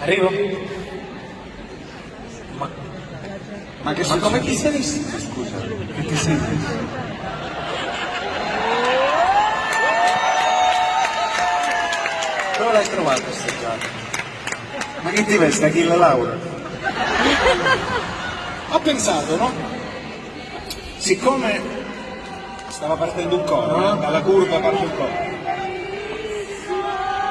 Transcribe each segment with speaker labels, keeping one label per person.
Speaker 1: Arrivo? Ma, ma, che ma come ti sei vestito, scusa? Che ti sei vestito? Dove l'hai trovato questa giacca? Ma che ti veste, Achille Laura? Ho pensato, no? Siccome stava partendo un coro, no? dalla curva parte il coro.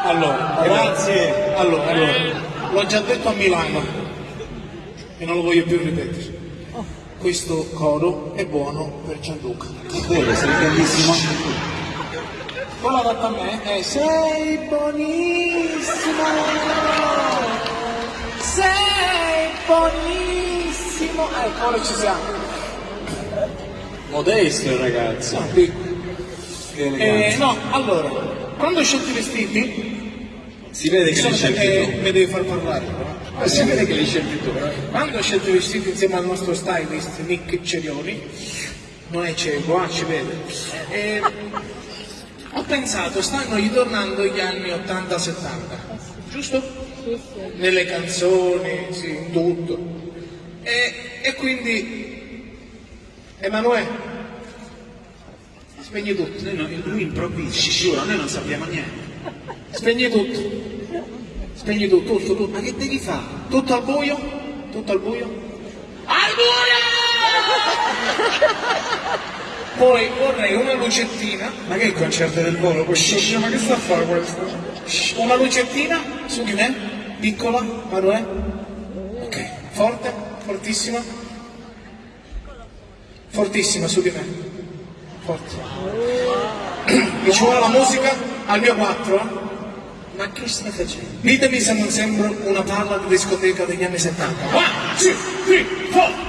Speaker 1: Allora, grazie. Allora, allora, l'ho già detto a Milano e non lo voglio più ripetere. Questo coro è buono per Gianluca.
Speaker 2: Quello, sei bellissimo.
Speaker 1: Quello adatto a me è Sei buonissimo, sei buonissimo. Ecco, ora ci siamo.
Speaker 2: Modesto il ragazzo.
Speaker 1: Eh, no, allora, quando ho scelto i vestiti,
Speaker 2: Si vede che li
Speaker 1: sono-
Speaker 2: scelti
Speaker 1: eh,
Speaker 2: tu.
Speaker 1: mi devi far parlare però.
Speaker 2: Ma si vede che li scelti tu, però.
Speaker 1: Quando ho scelto i vestiti insieme al nostro stylist Nick Cerioni, non è cieco, ah, ci vede, e ho pensato, stanno ritornando gli anni 80-70, giusto? Nelle canzoni, sì, in tutto. E, e quindi, Emanuele, spegni tutto,
Speaker 2: Noi no- lui improvvisa, ci giuro, noi non sappiamo niente.
Speaker 1: Spegni tutto, spegni tutto, tutto, tutto.
Speaker 2: Ma che devi fare?
Speaker 1: Tutto al buio? Tutto al buio? Al buio! Poi vorrei una lucettina.
Speaker 2: Ma che è il concerto del volo questo? Ma che sta a fare questo?
Speaker 1: Una lucettina su di me, piccola, Manuè. Ok, forte, fortissima. Fortissima su di me. Forte. Mi ci vuole la musica al mio 4, eh?
Speaker 2: Ma che stai facendo?
Speaker 1: Ditemi se non sembro una palla di discoteca degli anni 70. One, two, three, four.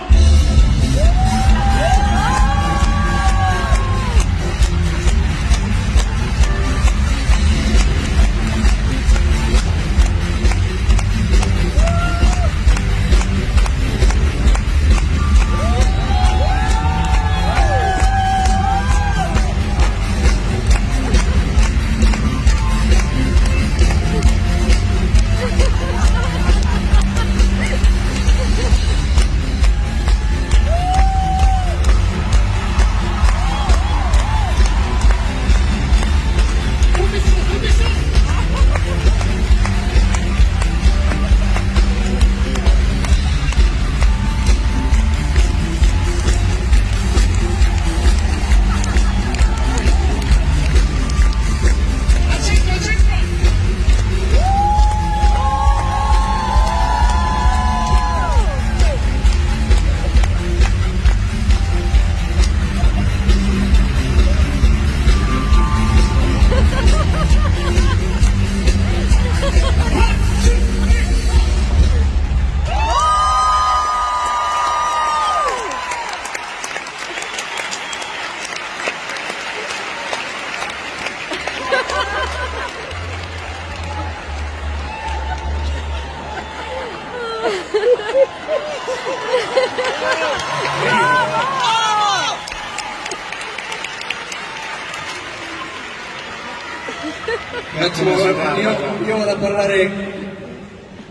Speaker 2: Un attimo, io, io vado a parlare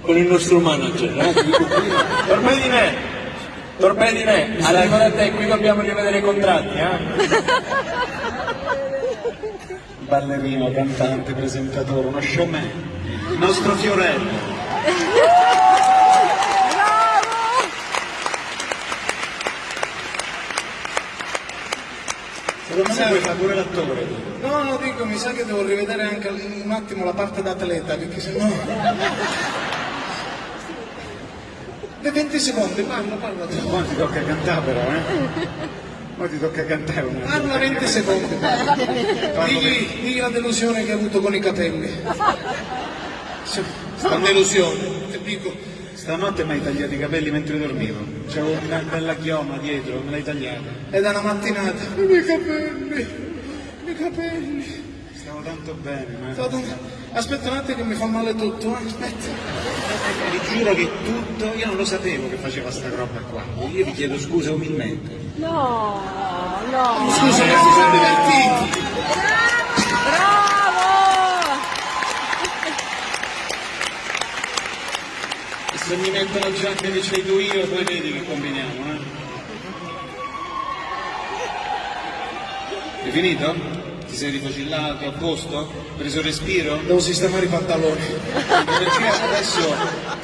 Speaker 2: con il nostro manager. Eh?
Speaker 3: Torpedine! Torpedine! Allora, guarda te, qui dobbiamo rivedere i contratti, eh?
Speaker 2: Ballerino, cantante, presentatore, uno showman. Nostro Fiorello. Secondo me puoi fare pure l'attore.
Speaker 1: No, no, dico, mi sa che devo rivedere anche un attimo la parte da atleta, perché se no... Per 20 secondi, parla, parla.
Speaker 2: Ora ti tocca cantare però, eh? Ora ti tocca cantare una.
Speaker 1: Parla 20 secondi. parla. Digli, digli la delusione che hai avuto con i capelli. Sì, La delusione, ti dico.
Speaker 2: Stanotte mi hai tagliato i capelli mentre dormivo. C'avevo una bella chioma dietro, me l'hai tagliata.
Speaker 1: È da una mattinata. I miei capelli, i miei capelli.
Speaker 2: Stavo tanto bene, ma.
Speaker 1: Stato- Aspetta un attimo che mi fa male tutto, eh, aspetta.
Speaker 2: Vi giuro che tutto, io non lo sapevo che faceva sta roba qua. Io vi chiedo scusa umilmente.
Speaker 4: No, no.
Speaker 1: Scusa, ma si sono divertiti.
Speaker 2: Se mi mettono già che li cedo io, poi vedi che combiniamo, eh? È finito? Ti sei rifocillato a posto? Preso respiro?
Speaker 1: Devo sistemare i pantaloni.
Speaker 2: Perché adesso,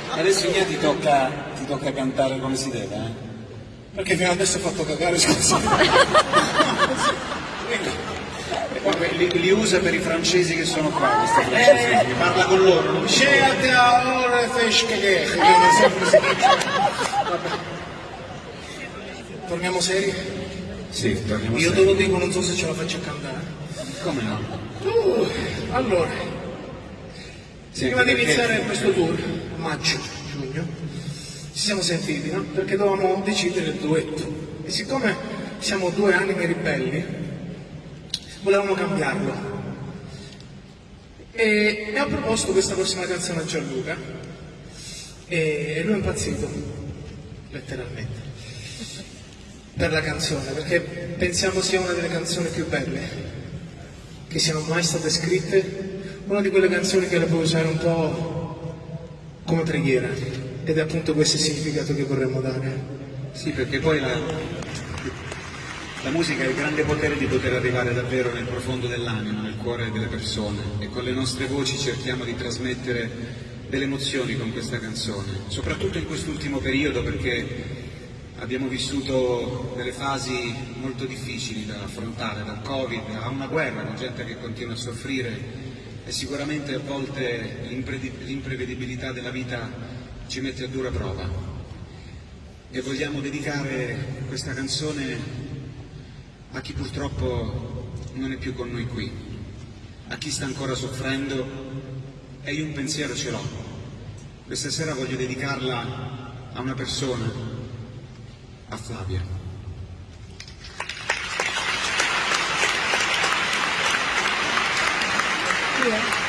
Speaker 2: adesso Igna ti tocca, ti tocca cantare come si deve, eh?
Speaker 1: Perché fino adesso ho fatto cagare, scusa.
Speaker 2: Li, li usa per i francesi che sono qua, questa francese, mi parla con loro, ci
Speaker 1: Scegliete a ore fesche che che non so come si dice. Vabbè. Torniamo seri?
Speaker 2: Sì, torniamo
Speaker 1: Io te
Speaker 2: sempre.
Speaker 1: lo dico, non so se ce la faccio a cantare.
Speaker 2: Come no?
Speaker 1: Uh, allora,
Speaker 2: Sì,
Speaker 1: prima di
Speaker 2: perché-
Speaker 1: iniziare questo tour, maggio, giugno, ci siamo sentiti, no? Perché dovevamo decidere il duetto. E siccome siamo due anime ribelli, volevamo cambiarlo. E, e ho proposto questa prossima canzone a Gianluca e, lui è impazzito, letteralmente, per la canzone, perché pensiamo sia una delle canzoni più belle che siano mai state scritte, una di quelle canzoni che le puoi usare un po' come preghiera ed è appunto questo il significato che vorremmo dare.
Speaker 2: Sì, perché poi la, la musica ha il grande potere di poter arrivare davvero nel profondo dell'anima, nel cuore delle persone. E con le nostre voci cerchiamo di trasmettere delle emozioni con questa canzone, soprattutto in quest'ultimo periodo perché abbiamo vissuto delle fasi molto difficili da affrontare, dal Covid a una guerra con gente che continua a soffrire. E sicuramente a volte l'impre- l'imprevedibilità della vita ci mette a dura prova. E vogliamo dedicare questa canzone a chi purtroppo non è più con noi qui, a chi sta ancora soffrendo e io un pensiero ce l'ho. Questa sera voglio dedicarla a una persona, a Flavia.
Speaker 4: È?